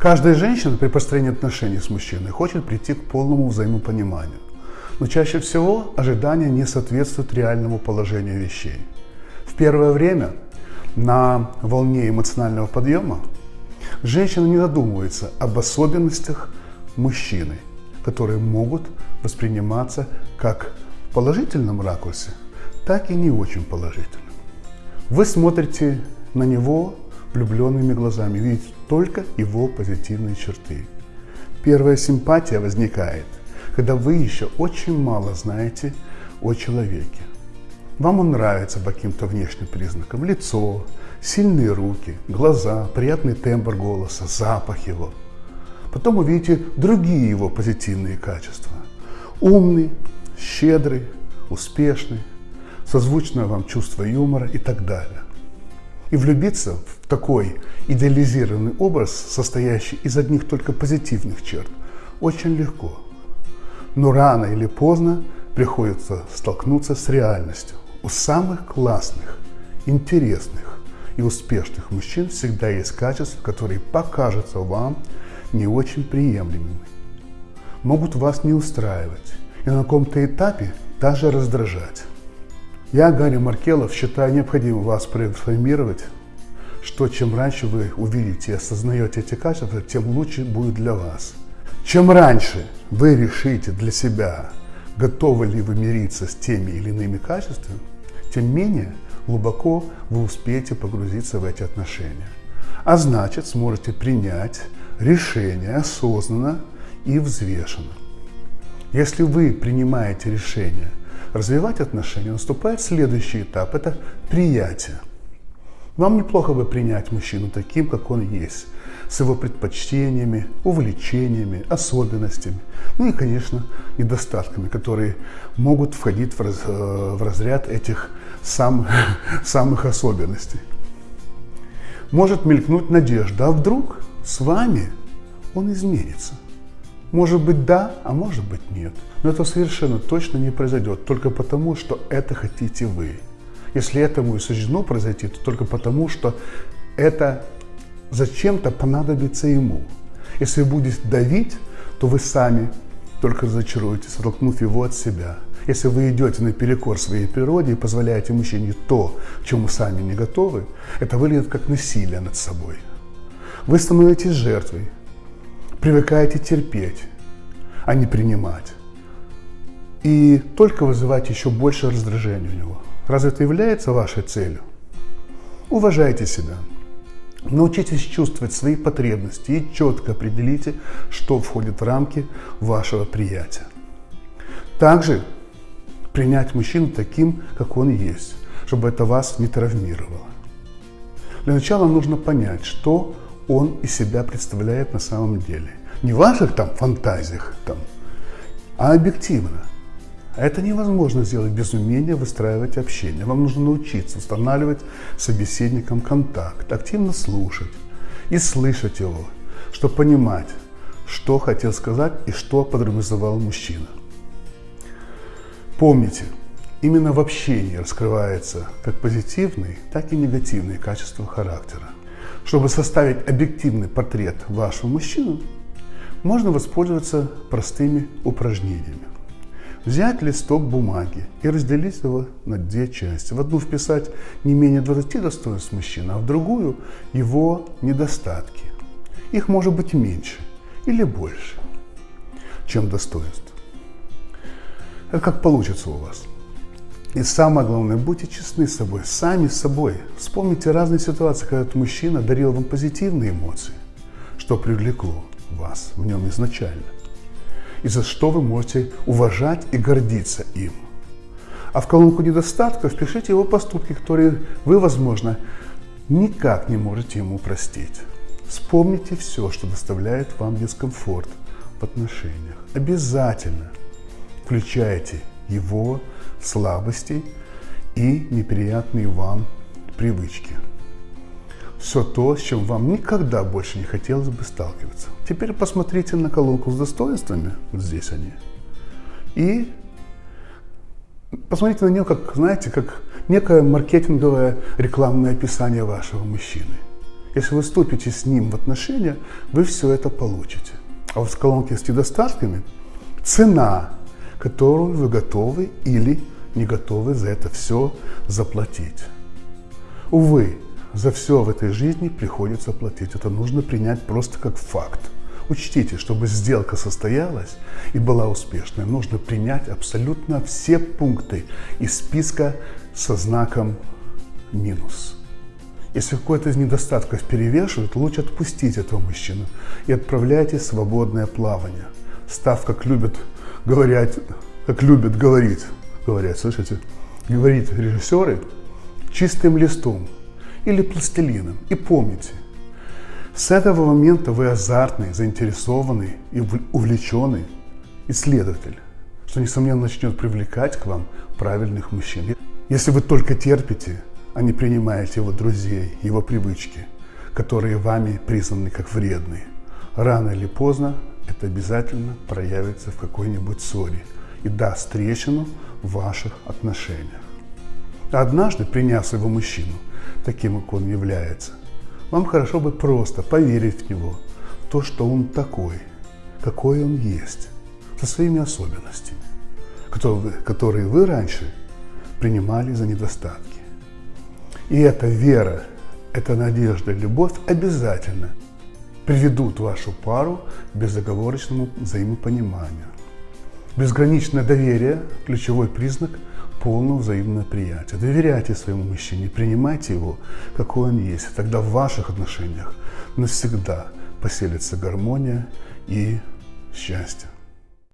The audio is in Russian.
Каждая женщина при построении отношений с мужчиной хочет прийти к полному взаимопониманию. Но чаще всего ожидания не соответствуют реальному положению вещей. В первое время на волне эмоционального подъема женщина не задумывается об особенностях мужчины, которые могут восприниматься как в положительном ракурсе, так и не очень положительном. Вы смотрите на него влюбленными глазами, видите только его позитивные черты. Первая симпатия возникает, когда вы еще очень мало знаете о человеке. Вам он нравится по каким-то внешним признакам. Лицо, сильные руки, глаза, приятный тембр голоса, запах его. Потом увидите другие его позитивные качества. Умный, щедрый, успешный, созвучное вам чувство юмора и так далее. И влюбиться в такой идеализированный образ, состоящий из одних только позитивных черт, очень легко. Но рано или поздно приходится столкнуться с реальностью. У самых классных, интересных и успешных мужчин всегда есть качества, которые покажутся вам не очень приемлемыми. Могут вас не устраивать и на каком-то этапе даже раздражать. Я, Гарри Маркелов, считаю необходимым вас проинформировать, что чем раньше вы увидите и осознаете эти качества, тем лучше будет для вас. Чем раньше вы решите для себя, готовы ли вы мириться с теми или иными качествами, тем менее глубоко вы успеете погрузиться в эти отношения. А значит, сможете принять решение осознанно и взвешенно. Если вы принимаете решение развивать отношения, наступает следующий этап – это приятие. Вам неплохо бы принять мужчину таким, как он есть, с его предпочтениями, увлечениями, особенностями, ну и, конечно, недостатками, которые могут входить в, раз, э, в разряд этих сам, самых особенностей. Может мелькнуть надежда, а вдруг с вами он изменится. Может быть да, а может быть нет. Но это совершенно точно не произойдет только потому, что это хотите вы. Если этому и суждено произойти, то только потому, что это зачем-то понадобится ему. Если будете давить, то вы сами только разочаруетесь, оттолкнув его от себя. Если вы идете наперекор своей природе и позволяете мужчине то, чему сами не готовы, это выглядит как насилие над собой. Вы становитесь жертвой, привыкаете терпеть, а не принимать. И только вызывать еще больше раздражения у него. Разве это является вашей целью? Уважайте себя. Научитесь чувствовать свои потребности и четко определите, что входит в рамки вашего приятия. Также принять мужчину таким, как он есть, чтобы это вас не травмировало. Для начала нужно понять, что он из себя представляет на самом деле. Не в ваших там фантазиях, там, а объективно. А это невозможно сделать без умения выстраивать общение. Вам нужно научиться устанавливать с собеседником контакт, активно слушать и слышать его, чтобы понимать, что хотел сказать и что подразумевал мужчина. Помните, именно в общении раскрывается как позитивные, так и негативные качества характера. Чтобы составить объективный портрет вашего мужчины, можно воспользоваться простыми упражнениями. Взять листок бумаги и разделить его на две части. В одну вписать не менее 20 достоинств мужчины, а в другую его недостатки. Их может быть меньше или больше, чем достоинств. Как получится у вас. И самое главное, будьте честны с собой, сами с собой. Вспомните разные ситуации, когда этот мужчина дарил вам позитивные эмоции, что привлекло вас в нем изначально и за что вы можете уважать и гордиться им. А в колонку недостатков пишите его поступки, которые вы, возможно, никак не можете ему простить. Вспомните все, что доставляет вам дискомфорт в отношениях. Обязательно включайте его слабости и неприятные вам привычки все то, с чем вам никогда больше не хотелось бы сталкиваться. Теперь посмотрите на колонку с достоинствами, вот здесь они, и посмотрите на нее, как, знаете, как некое маркетинговое рекламное описание вашего мужчины. Если вы вступите с ним в отношения, вы все это получите. А вот в колонке с недостатками цена, которую вы готовы или не готовы за это все заплатить. Увы, за все в этой жизни приходится платить. Это нужно принять просто как факт. Учтите, чтобы сделка состоялась и была успешной, нужно принять абсолютно все пункты из списка со знаком минус. Если какой-то из недостатков перевешивает, лучше отпустить этого мужчину и отправляйте свободное плавание, став, как любят говорить, как любят говорить, говорят, слышите, говорить режиссеры, чистым листом или пластилином. И помните, с этого момента вы азартный, заинтересованный и увлеченный исследователь, что, несомненно, начнет привлекать к вам правильных мужчин. Если вы только терпите, а не принимаете его друзей, его привычки, которые вами признаны как вредные, рано или поздно это обязательно проявится в какой-нибудь ссоре и даст трещину в ваших отношениях. Однажды, приняв своего мужчину, таким, как он является, вам хорошо бы просто поверить в него, в то, что он такой, какой он есть, со своими особенностями, которые вы раньше принимали за недостатки. И эта вера, эта надежда, любовь обязательно приведут вашу пару к безоговорочному взаимопониманию. Безграничное доверие – ключевой признак – полного взаимного приятия. Доверяйте своему мужчине, принимайте его, какой он есть. Тогда в ваших отношениях навсегда поселится гармония и счастье.